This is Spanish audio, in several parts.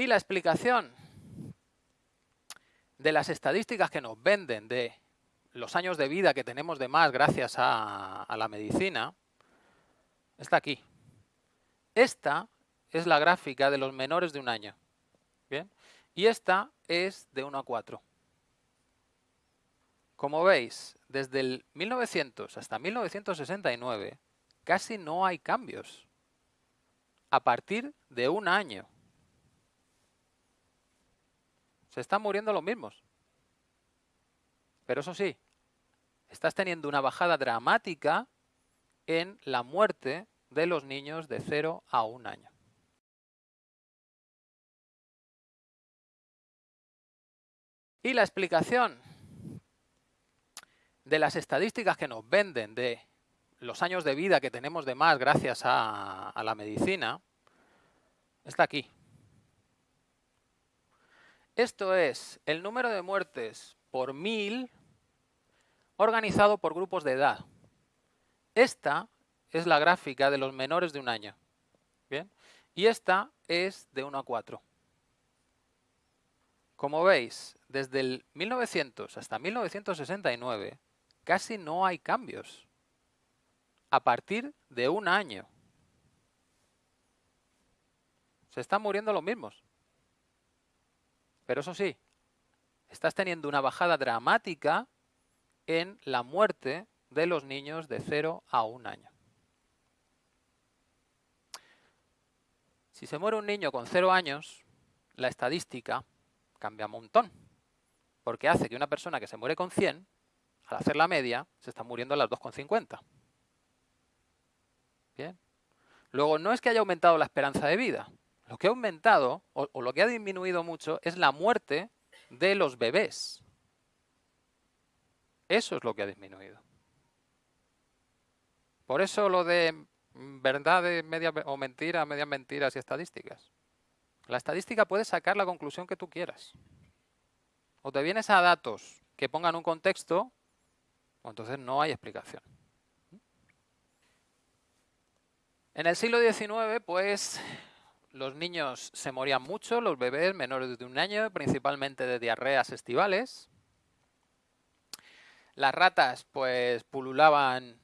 Y la explicación de las estadísticas que nos venden de los años de vida que tenemos de más gracias a, la medicina está aquí. Esta es la gráfica de los menores de un año. ¿Bien? Y esta es de 1 a 4. Como veis, desde el 1900 hasta 1969 casi no hay cambios. A partir de un año. Se están muriendo los mismos. Pero eso sí, estás teniendo una bajada dramática en la muerte de los niños de 0 a 1 año. Y la explicación de las estadísticas que nos venden de los años de vida que tenemos de más gracias a, a la medicina está aquí. Esto es el número de muertes por mil organizado por grupos de edad. Esta es la gráfica de los menores de un año. ¿Bien? Y esta es de 1 a 4. Como veis, desde el 1900 hasta 1969 casi no hay cambios. A partir de un año. Se están muriendo los mismos. Pero eso sí, estás teniendo una bajada dramática en la muerte de los niños de 0 a 1 año. Si se muere un niño con 0 años, la estadística cambia un montón. Porque hace que una persona que se muere con 100, al hacer la media, se está muriendo a las 2,50. Bien. Luego, no es que haya aumentado la esperanza de vida. Lo que ha aumentado, o, lo que ha disminuido mucho, es la muerte de los bebés. Eso es lo que ha disminuido. Por eso lo de verdad media, o mentira, medias mentiras y estadísticas. La estadística puede sacar la conclusión que tú quieras. O te vienes a datos que pongan un contexto, o entonces no hay explicación. En el siglo XIX, pues, los niños se morían mucho, los bebés menores de un año, principalmente de diarreas estivales. Las ratas, pues, pululaban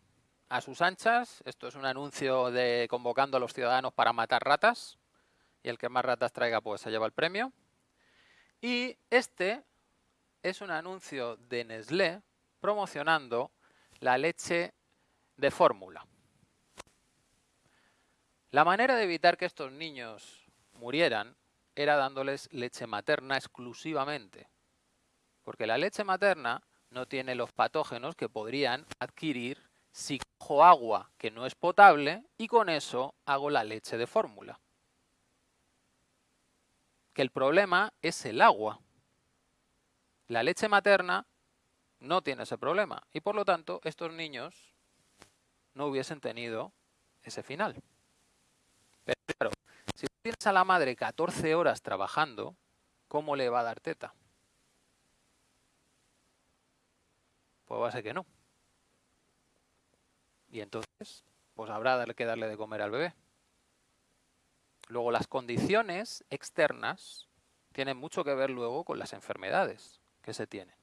a sus anchas. Esto es un anuncio de convocando a los ciudadanos para matar ratas. Y el que más ratas traiga, pues, se lleva el premio. Y este es un anuncio de Nestlé promocionando la leche de fórmula. La manera de evitar que estos niños murieran era dándoles leche materna exclusivamente. Porque la leche materna no tiene los patógenos que podrían adquirir si cojo agua que no es potable y con eso hago la leche de fórmula. Que el problema es el agua. La leche materna no tiene ese problema y por lo tanto estos niños no hubiesen tenido ese final. Pero claro, si tienes a la madre 14 horas trabajando, ¿cómo le va a dar teta? Pues va a ser que no. Y entonces, pues habrá que darle de comer al bebé. Luego, las condiciones externas tienen mucho que ver luego con las enfermedades que se tienen.